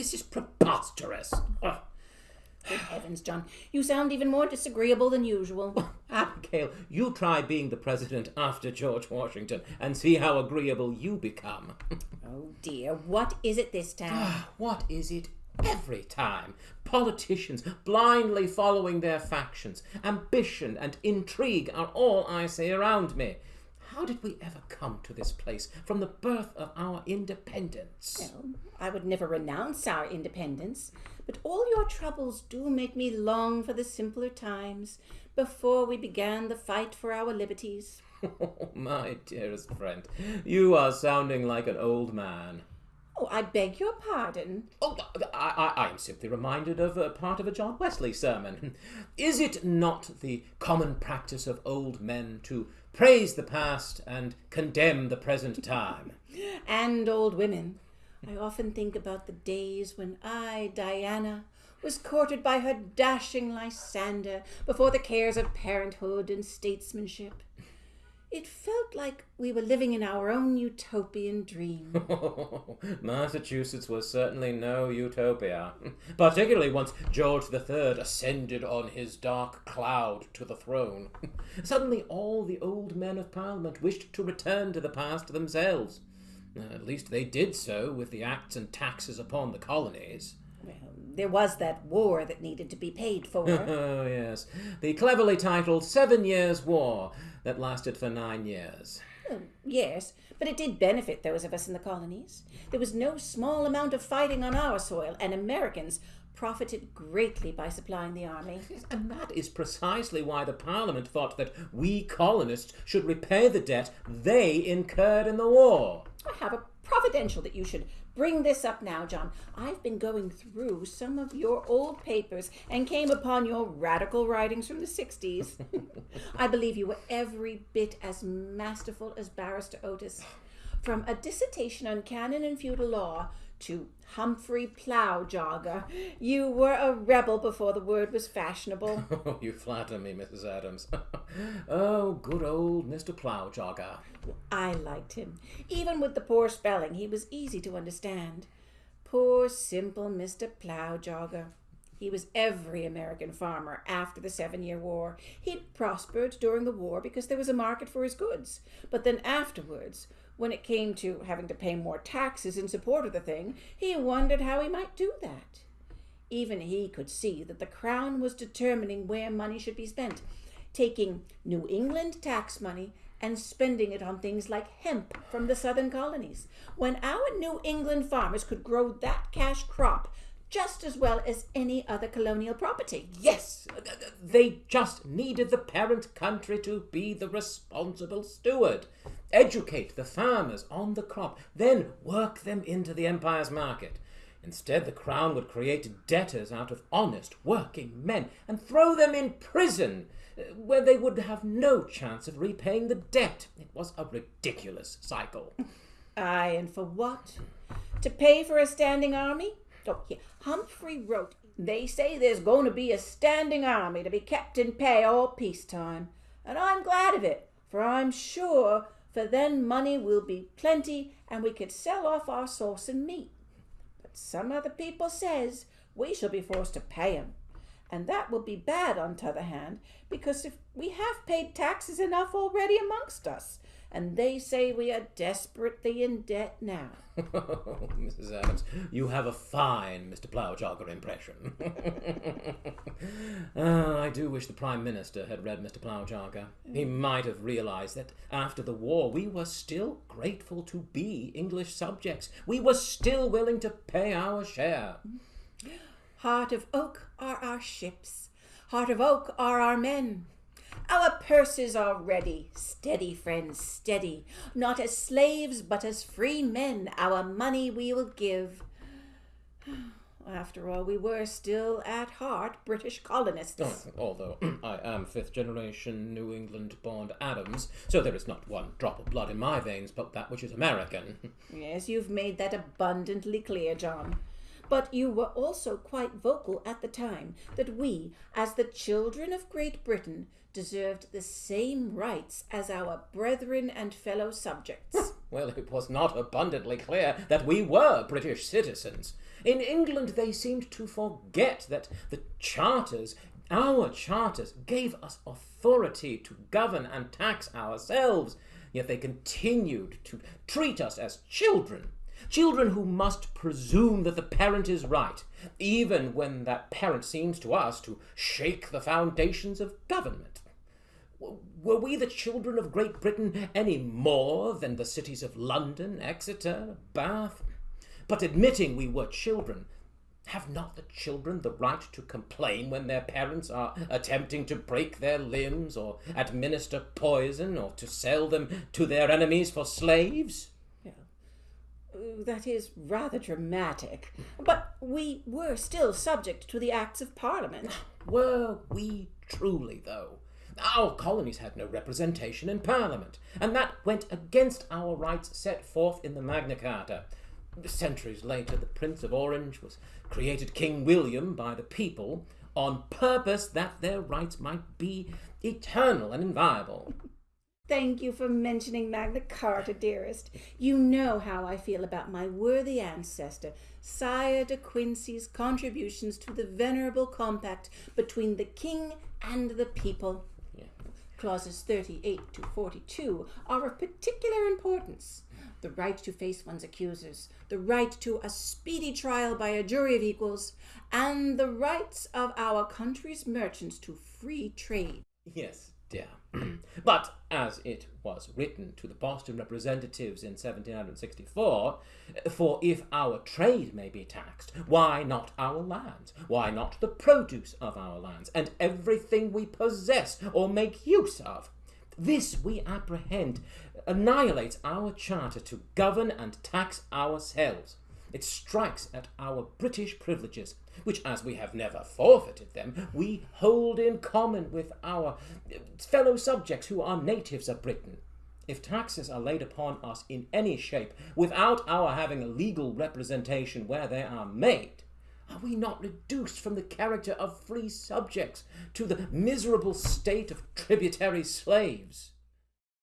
This is preposterous. Oh, Good heavens, John. You sound even more disagreeable than usual. Abigail, you try being the president after George Washington and see how agreeable you become. Oh dear, what is it this time? Ah, what is it every time? Politicians blindly following their factions. Ambition and intrigue are all I see around me. How did we ever come to this place from the birth of our independence? Well, I would never renounce our independence, but all your troubles do make me long for the simpler times before we began the fight for our liberties. Oh, my dearest friend, you are sounding like an old man. Oh, I beg your pardon. Oh, I, I, I am simply reminded of a part of a John Wesley sermon. Is it not the common practice of old men to praise the past and condemn the present time? And old women. I often think about the days when I, Diana, was courted by her dashing Lysander before the cares of parenthood and statesmanship. It felt like we were living in our own utopian dream. Massachusetts was certainly no utopia, particularly once George III ascended on his dark cloud to the throne. Suddenly, all the old men of Parliament wished to return to the past themselves. At least they did so with the acts and taxes upon the colonies. There was that war that needed to be paid for. Oh, yes, the cleverly titled Seven Years' War that lasted for nine years. Well, yes, but it did benefit those of us in the colonies. There was no small amount of fighting on our soil, and Americans profited greatly by supplying the army. And that is precisely why the Parliament thought that we colonists should repay the debt they incurred in the war. I have a providential that you should bring this up now, John. I've been going through some of your old papers and came upon your radical writings from the 60s. I believe you were every bit as masterful as Barrister Otis. From a dissertation on canon and feudal law to Humphrey Plowjogger, you were a rebel before the word was fashionable. Oh, you flatter me, Mrs. Adams. oh, good old Mr. Plowjogger. I liked him. Even with the poor spelling, he was easy to understand. Poor, simple Mr. Plowjogger. He was every American farmer after the Seven Year War. He'd prospered during the war because there was a market for his goods. But then afterwards, when it came to having to pay more taxes in support of the thing, he wondered how he might do that. Even he could see that the Crown was determining where money should be spent, taking New England tax money and spending it on things like hemp from the southern colonies, when our New England farmers could grow that cash crop just as well as any other colonial property. Yes, they just needed the parent country to be the responsible steward. Educate the farmers on the crop, then work them into the empire's market. Instead, the crown would create debtors out of honest working men and throw them in prison, uh, where they would have no chance of repaying the debt. It was a ridiculous cycle. Aye, and for what? To pay for a standing army? Oh, here. Humphrey wrote, They say there's going to be a standing army to be kept in pay all peacetime. And I'm glad of it, for I'm sure for then money will be plenty and we could sell off our sauce and meat. But some other people says we shall be forced to pay 'em, And that will be bad on t'other hand, because if we have paid taxes enough already amongst us, and they say we are desperately in debt now. Mrs. Adams, you have a fine Mr. Plowjogger impression. Ah, I do wish the Prime Minister had read Mr. Plowjogger. He might have realized that after the war we were still grateful to be English subjects. We were still willing to pay our share. Heart of oak are our ships, heart of oak are our men. Our purses are ready, steady, friends, steady. Not as slaves, but as free men, our money we will give. After all, we were still at heart British colonists. Oh, although I am fifth generation New England born Adams, so there is not one drop of blood in my veins but that which is American. Yes, you've made that abundantly clear, John. But you were also quite vocal at the time that we, as the children of Great Britain, deserved the same rights as our brethren and fellow subjects. Well, it was not abundantly clear that we were British citizens. In England, they seemed to forget that the charters, our charters, gave us authority to govern and tax ourselves, yet they continued to treat us as children. Children who must presume that the parent is right, even when that parent seems to us to shake the foundations of government. Were we the children of Great Britain any more than the cities of London, Exeter, Bath? But admitting we were children, have not the children the right to complain when their parents are attempting to break their limbs or administer poison or to sell them to their enemies for slaves? That is rather dramatic. But we were still subject to the Acts of Parliament. Were we truly, though? Our colonies had no representation in Parliament, and that went against our rights set forth in the Magna Carta. Centuries later, the Prince of Orange was created King William by the people on purpose that their rights might be eternal and inviolable. Thank you for mentioning Magna Carta, dearest. You know how I feel about my worthy ancestor, Sire de Quincey's contributions to the venerable compact between the king and the people. Clauses 38 to 42 are of particular importance. The right to face one's accusers, the right to a speedy trial by a jury of equals, and the rights of our country's merchants to free trade. Yes, dear. but as it was written to the Boston representatives in 1764, for if our trade may be taxed, why not our lands? Why not the produce of our lands, and everything we possess or make use of? This, we apprehend, annihilates our charter to govern and tax ourselves. It strikes at our British privileges, which, as we have never forfeited them, we hold in common with our fellow subjects who are natives of Britain. If taxes are laid upon us in any shape without our having a legal representation where they are made, are we not reduced from the character of free subjects to the miserable state of tributary slaves?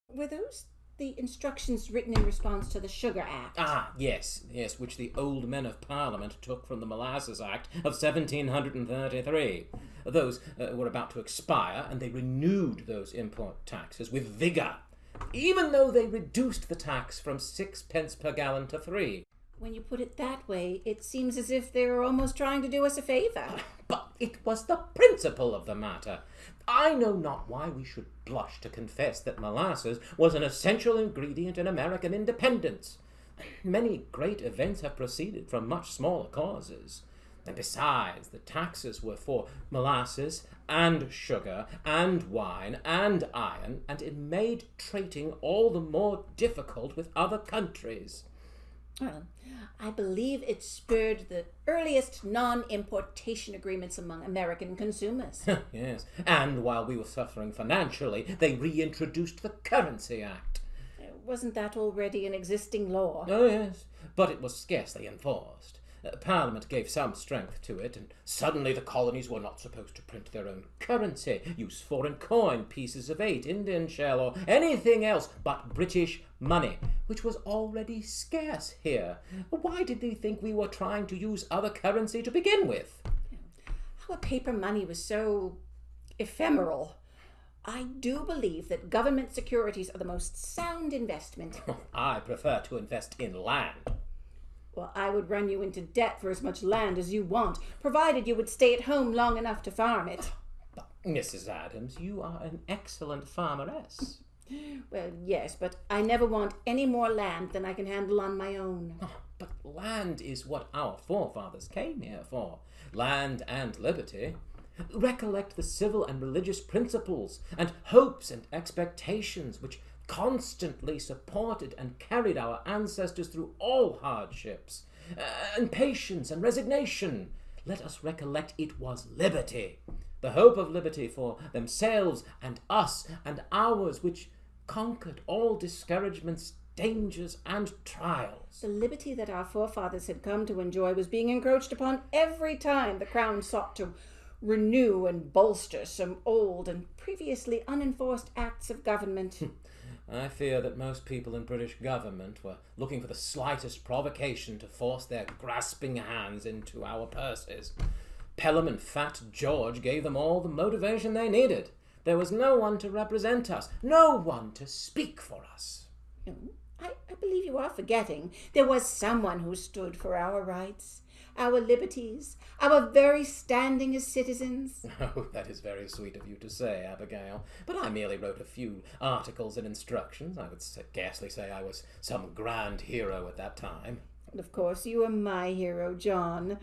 Were those the instructions written in response to the Sugar Act. Ah, yes, yes, which the old men of Parliament took from the Molasses Act of 1733. Those uh, were about to expire, and they renewed those import taxes with vigour, even though they reduced the tax from sixpence per gallon to three. When you put it that way, it seems as if they were almost trying to do us a favour. It was the principle of the matter. I know not why we should blush to confess that molasses was an essential ingredient in American independence. Many great events have proceeded from much smaller causes. And besides, the taxes were for molasses and sugar and wine and iron, and it made trading all the more difficult with other countries. Well, I believe it spurred the earliest non importation agreements among American consumers. yes, and while we were suffering financially, they reintroduced the Currency Act. Wasn't that already an existing law? Oh, yes, but it was scarcely enforced. Uh, Parliament gave some strength to it, and suddenly the colonies were not supposed to print their own currency, use foreign coin, pieces of eight, Indian shell, or anything else but British money, which was already scarce here. Why did they think we were trying to use other currency to begin with? Our paper money was so ephemeral. I do believe that government securities are the most sound investment. I prefer to invest in land. Well, I would run you into debt for as much land as you want, provided you would stay at home long enough to farm it. But, Mrs. Adams, you are an excellent farmeress. Well, yes, but I never want any more land than I can handle on my own. Oh, but land is what our forefathers came here for land and liberty. Recollect the civil and religious principles and hopes and expectations which constantly supported and carried our ancestors through all hardships, uh, and patience and resignation. Let us recollect it was liberty, the hope of liberty for themselves and us and ours, which conquered all discouragements, dangers, and trials. The liberty that our forefathers had come to enjoy was being encroached upon every time the crown sought to renew and bolster some old and previously unenforced acts of government. I fear that most people in British government were looking for the slightest provocation to force their grasping hands into our purses. Pelham and Fat George gave them all the motivation they needed. There was no one to represent us, no one to speak for us. I, I believe you are forgetting there was someone who stood for our rights, our liberties, our very standing as citizens. Oh, that is very sweet of you to say, Abigail. But I merely wrote a few articles and instructions. I would scarcely say I was some grand hero at that time. And of course, you are my hero, John.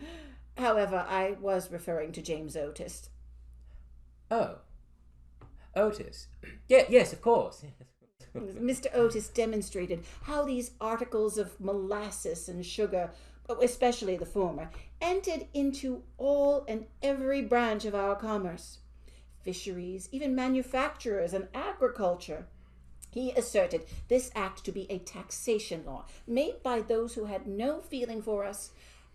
However, I was referring to James Otis. Oh, Otis. Yeah, yes, of course. Mr. Otis demonstrated how these articles of molasses and sugar, oh, especially the former, entered into all and every branch of our commerce fisheries, even manufacturers and agriculture. He asserted this act to be a taxation law made by those who had no feeling for us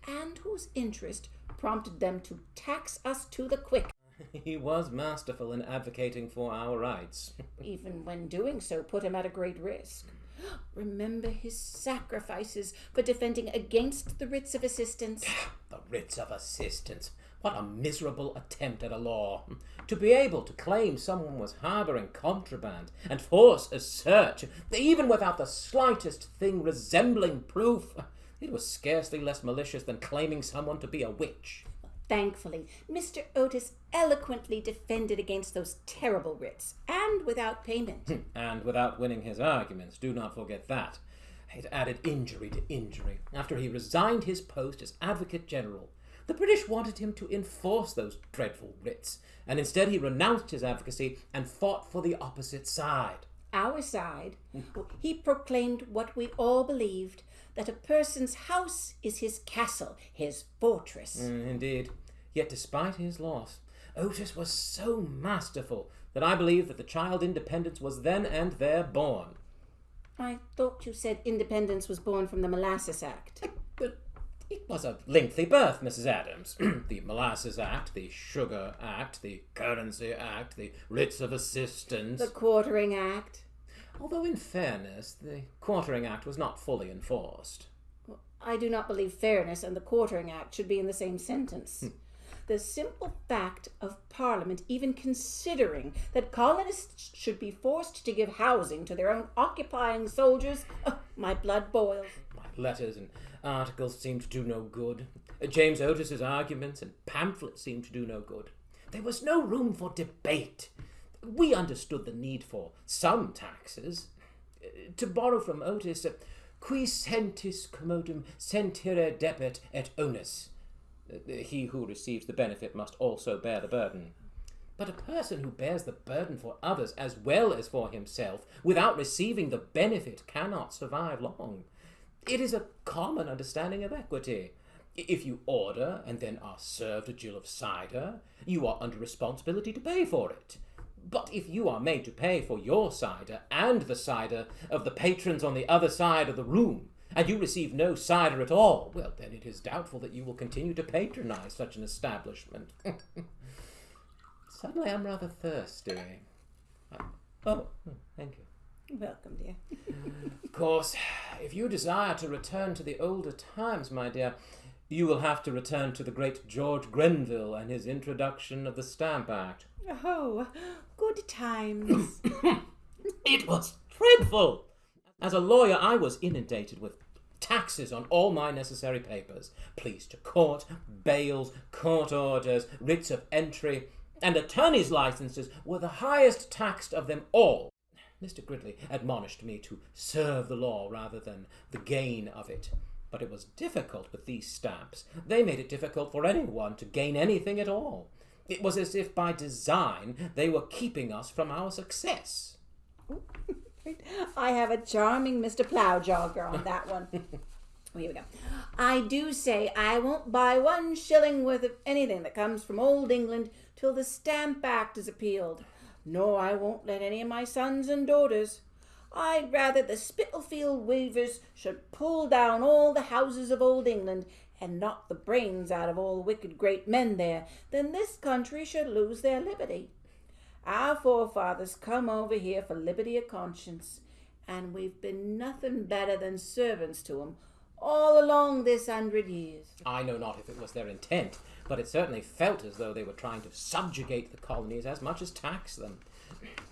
and whose interest prompted them to tax us to the quick. He was masterful in advocating for our rights. Even when doing so, put him at a great risk. Remember his sacrifices for defending against the writs of assistance. the writs of assistance. What a miserable attempt at a law. To be able to claim someone was harbouring contraband and force a search, even without the slightest thing resembling proof, it was scarcely less malicious than claiming someone to be a witch. Thankfully, Mr. Otis eloquently defended against those terrible writs, and without payment. and without winning his arguments, do not forget that. It added injury to injury. After he resigned his post as Advocate General, the British wanted him to enforce those dreadful writs, and instead he renounced his advocacy and fought for the opposite side. Our side? he proclaimed what we all believed that a person's house is his castle, his fortress. Mm, indeed. Yet despite his loss, Otis was so masterful that I believe that the child independence was then and there born. I thought you said independence was born from the Molasses Act. But it was a lengthy birth, Mrs. Adams. the Molasses Act, the Sugar Act, the Currency Act, the Writs of Assistance. The Quartering Act. Although, in fairness, the Quartering Act was not fully enforced. I do not believe fairness and the Quartering Act should be in the same sentence. Hmm. The simple fact of Parliament even considering that colonists should be forced to give housing to their own occupying soldiers, oh, my blood boils. My letters and articles seem to do no good. Uh, James Otis's arguments and pamphlets seem to do no good. There was no room for debate. We understood the need for some taxes. Uh, to borrow from Otis, uh, qui sentit commodum sentire debet et onus Uh, he who receives the benefit must also bear the burden. But a person who bears the burden for others as well as for himself without receiving the benefit cannot survive long. It is a common understanding of equity. If you order and then are served a gill of cider, you are under responsibility to pay for it. But if you are made to pay for your cider and the cider of the patrons on the other side of the room, and you receive no cider at all, well, then it is doubtful that you will continue to patronize such an establishment. Suddenly I'm rather thirsty. Uh, oh, hmm, thank you. Welcome, dear. of course, if you desire to return to the older times, my dear, you will have to return to the great George Grenville and his introduction of the Stamp Act. Oh, good times. it was dreadful. As a lawyer, I was inundated with taxes on all my necessary papers, pleas to court, bails, court orders, writs of entry, and attorneys' licenses were the highest taxed of them all. Mr. Gridley admonished me to serve the law rather than the gain of it. But it was difficult with these stamps. They made it difficult for anyone to gain anything at all. It was as if by design they were keeping us from our success. I have a charming Mr. Plowjogger on that one. Oh, here we go. I do say I won't buy one shilling worth of anything that comes from old England till the Stamp Act is appealed. No, I won't let any of my sons and daughters. I'd rather the Spitalfield weavers should pull down all the houses of old England and knock the brains out of all the wicked great men there than this country should lose their liberty. Our forefathers come over here for liberty of conscience, And we've been nothing better than servants to 'em all along this hundred years. I know not if it was their intent, but it certainly felt as though they were trying to subjugate the colonies as much as tax them.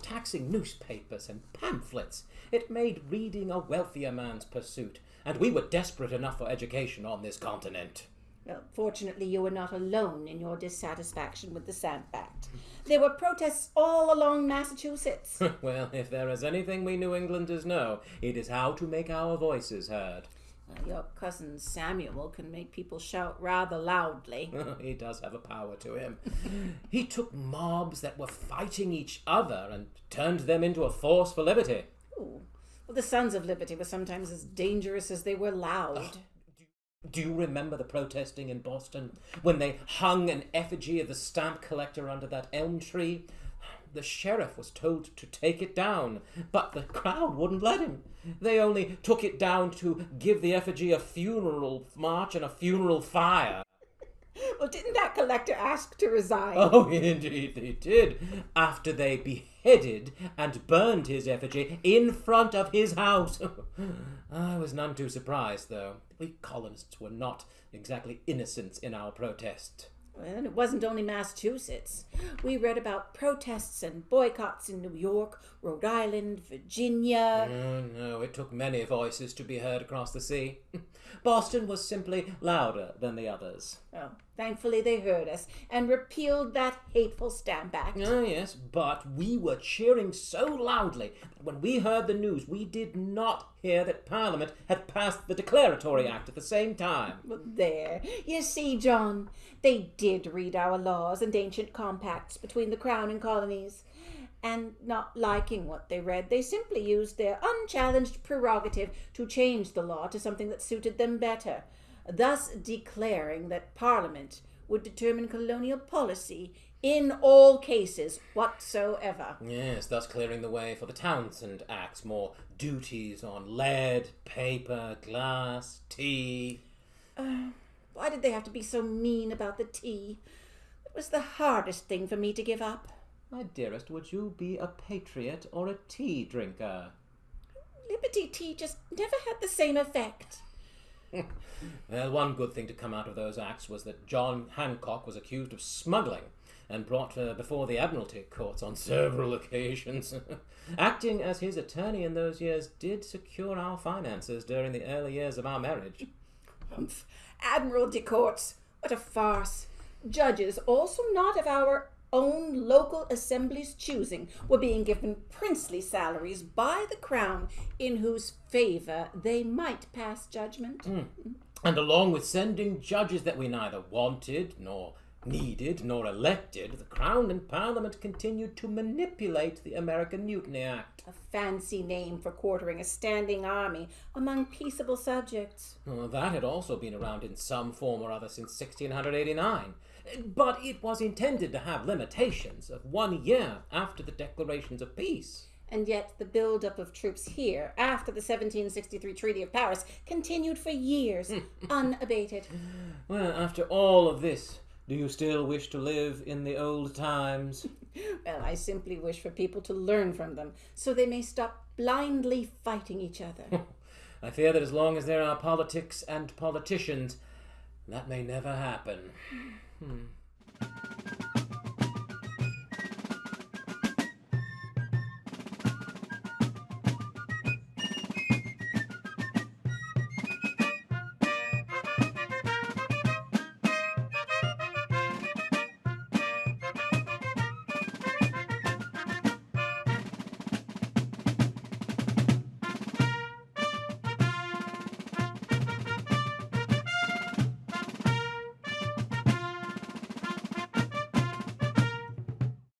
Taxing newspapers and pamphlets, it made reading a wealthier man's pursuit, and we were desperate enough for education on this continent. Well, fortunately, you were not alone in your dissatisfaction with the Stamp Act. There were protests all along Massachusetts. well, if there is anything we New Englanders know, it is how to make our voices heard. Uh, your cousin Samuel can make people shout rather loudly. he does have a power to him. he took mobs that were fighting each other and turned them into a force for liberty. Ooh. Well, the Sons of Liberty were sometimes as dangerous as they were loud. Do you remember the protesting in Boston when they hung an effigy of the stamp collector under that elm tree? The sheriff was told to take it down, but the crowd wouldn't let him. They only took it down to give the effigy a funeral march and a funeral fire. Well, didn't that collector ask to resign? Oh, indeed they did, after they beheaded and burned his effigy in front of his house. I was none too surprised, though. We colonists were not exactly innocents in our protest. Well, it wasn't only Massachusetts. We read about protests and boycotts in New York, Rhode Island, Virginia. Oh, no, it took many voices to be heard across the sea. Boston was simply louder than the others. Oh, thankfully they heard us and repealed that hateful Stamp Act. Oh, yes, but we were cheering so loudly that when we heard the news, we did not hear that Parliament had passed the Declaratory Act at the same time. Well, there. You see, John, they did read our laws and ancient compacts between the Crown and colonies. And not liking what they read, they simply used their unchallenged prerogative to change the law to something that suited them better, thus declaring that Parliament would determine colonial policy in all cases whatsoever. Yes, thus clearing the way for the Townshend Acts, more duties on lead, paper, glass, tea. Uh, why did they have to be so mean about the tea? It was the hardest thing for me to give up. My dearest, would you be a patriot or a tea drinker? Liberty tea just never had the same effect. well, one good thing to come out of those acts was that John Hancock was accused of smuggling and brought uh, before the Admiralty courts on several occasions. Acting as his attorney in those years did secure our finances during the early years of our marriage. Admiralty courts. What a farce. Judges, also not of our own local assemblies' choosing, were being given princely salaries by the crown in whose favour they might pass judgment. Mm. And along with sending judges that we neither wanted nor needed nor elected, the Crown and Parliament continued to manipulate the American Mutiny Act. A fancy name for quartering a standing army among peaceable subjects. Well, that had also been around in some form or other since 1689. But it was intended to have limitations of one year after the declarations of peace. And yet the build-up of troops here after the 1763 Treaty of Paris continued for years, hmm. unabated. Well, after all of this, do you still wish to live in the old times? well, I simply wish for people to learn from them so they may stop blindly fighting each other. I fear that as long as there are politics and politicians, that may never happen. 嗯。